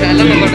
Salam